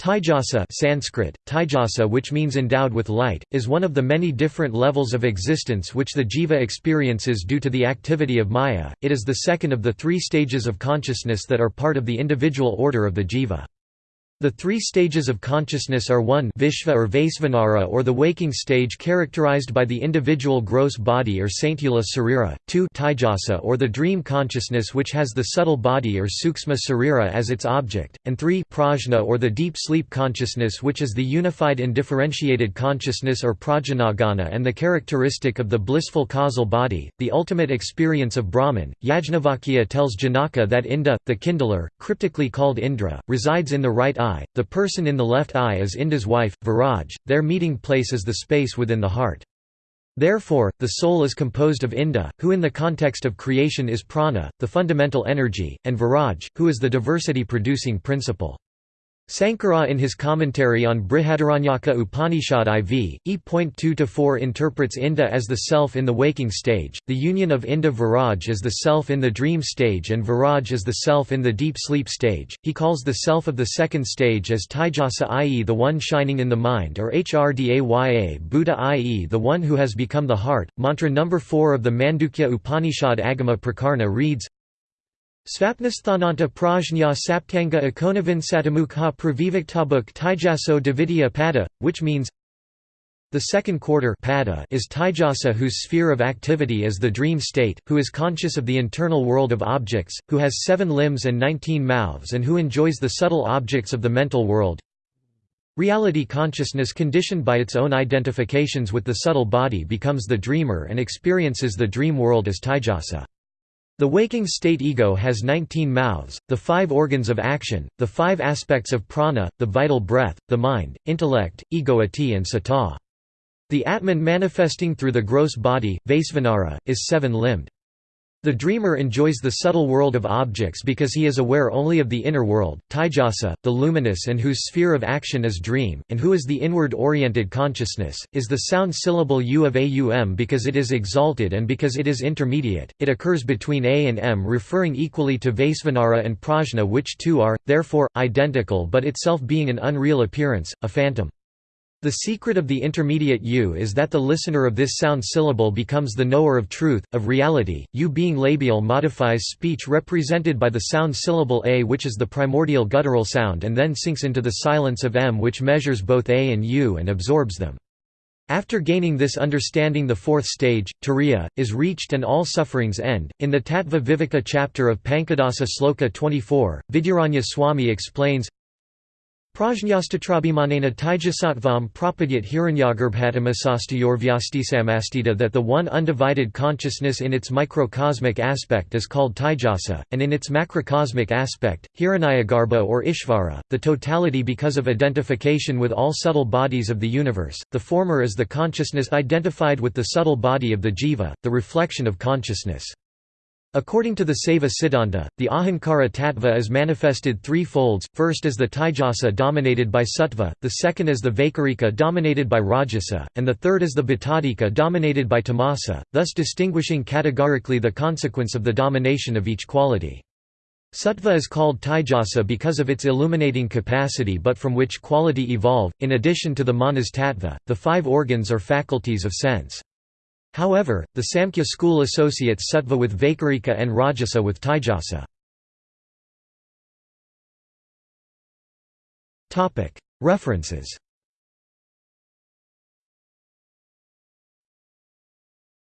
Taijasa Sanskrit, Taijasa which means endowed with light, is one of the many different levels of existence which the jiva experiences due to the activity of maya, it is the second of the three stages of consciousness that are part of the individual order of the jiva. The three stages of consciousness are 1 Vishva or Vaisvanara or the waking stage characterized by the individual gross body or Saintula Sarira, 2 Taijasa or the dream consciousness which has the subtle body or Suksma Sarira as its object, and 3 Prajna or the deep sleep consciousness which is the unified indifferentiated consciousness or Prajnaghana and the characteristic of the blissful causal body, the ultimate experience of Brahman. Yajnavalkya tells Janaka that Inda, the kindler, cryptically called Indra, resides in the right eye eye, the person in the left eye is Inda's wife, Viraj, their meeting place is the space within the heart. Therefore, the soul is composed of Inda, who in the context of creation is prana, the fundamental energy, and Viraj, who is the diversity-producing principle. Sankara in his commentary on Brihadaranyaka Upanishad IV, e.2-4 interprets Inda as the self in the waking stage, the union of Inda Viraj as the self in the dream stage and Viraj as the self in the deep sleep stage. He calls the self of the second stage as Taijasa i.e. the one shining in the mind or Hrdaya Buddha i.e. the one who has become the heart. Mantra number 4 of the Mandukya Upanishad Agama Prakarana reads Svapnasthananta prajna saptanga ikonavin satamukha praviviktabuk taijaso davidya pada, which means the second quarter pada is Taijasa whose sphere of activity is the dream state, who is conscious of the internal world of objects, who has seven limbs and nineteen mouths and who enjoys the subtle objects of the mental world. Reality consciousness conditioned by its own identifications with the subtle body becomes the dreamer and experiences the dream world as Taijasa. The waking state ego has 19 mouths, the five organs of action, the five aspects of prana, the vital breath, the mind, intellect, egoity and sata. The Atman manifesting through the gross body, Vaisvanara, is seven-limbed. The dreamer enjoys the subtle world of objects because he is aware only of the inner world, Taijasa, the luminous and whose sphere of action is dream, and who is the inward-oriented consciousness, is the sound syllable u of aum because it is exalted and because it is intermediate, it occurs between a and m referring equally to Vaisvanara and Prajna which two are, therefore, identical but itself being an unreal appearance, a phantom. The secret of the intermediate U is that the listener of this sound syllable becomes the knower of truth, of reality. U being labial modifies speech represented by the sound syllable A which is the primordial guttural sound and then sinks into the silence of M which measures both A and U and absorbs them. After gaining this understanding the fourth stage, turiya, is reached and all sufferings end. In the Tattva Viveka chapter of Pankadasa Sloka 24, Vidyaranya Swami explains, Prajnastatrabimanena Taijasatvam propagyat hiranyagarbhatamasastayorvyastisamasteita that the one undivided consciousness in its microcosmic aspect is called Taijasa, and in its macrocosmic aspect, Hiranyagarbha or Ishvara, the totality because of identification with all subtle bodies of the universe, the former is the consciousness identified with the subtle body of the jiva, the reflection of consciousness. According to the Saiva Siddhanta, the Ahankara tattva is manifested three folds, first as the Taijasa dominated by Sattva, the second as the Vaikarika dominated by Rajasa, and the third as the Bhutadika dominated by Tamasa, thus distinguishing categorically the consequence of the domination of each quality. Sattva is called Taijasa because of its illuminating capacity but from which quality evolve, in addition to the manas tattva, the five organs or faculties of sense. However, the Samkhya school associates Sattva with Vaikarika and Rajasa with Taijasa. References